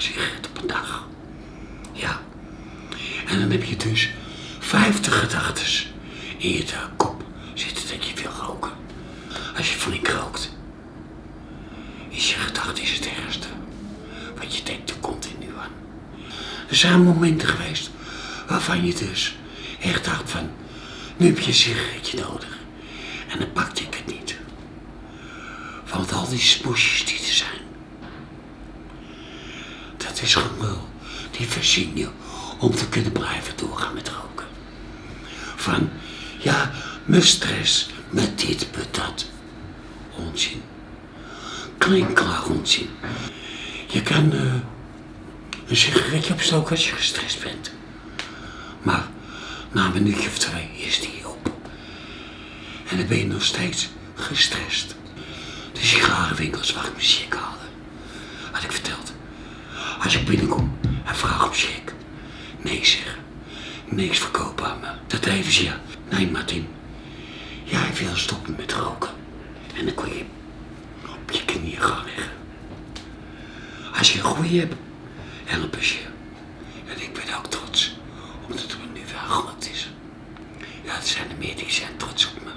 sigaretten op een dag. Ja. En dan heb je dus 50 gedachten in je kop zitten dat je wil roken. Als je flink rookt, is je gedachte het ergste. Want je denkt er continu aan. Er zijn momenten geweest waarvan je dus echt dacht van, nu heb je een sigaretje nodig. En dan pakte ik het niet. Want al die smoesjes die er zijn, dat is gelul. Die voorzien je om te kunnen blijven doorgaan met roken. Van, ja, mijn stress, met dit, met dat. Onzin. Klinkklaar onzin. Je kan eh, een sigaretje opstoken als je gestrest bent. Maar na een minuutje of twee is die op. En dan ben je nog steeds gestrest. De sigarenwinkels waar ik mijn haalde. Had ik verteld. Als ik binnenkom en vraag om check. Nee zeg. Niks verkopen aan me. Dat deden ze ja. Nee Martin. Jij wil stoppen met roken. En dan kon je op je knieën gaan liggen. Als je een goeie hebt, helpen ze je. En ik ben ook trots. Omdat het me nu wel gelukt is. Ja, er zijn er meer die zijn trots op me.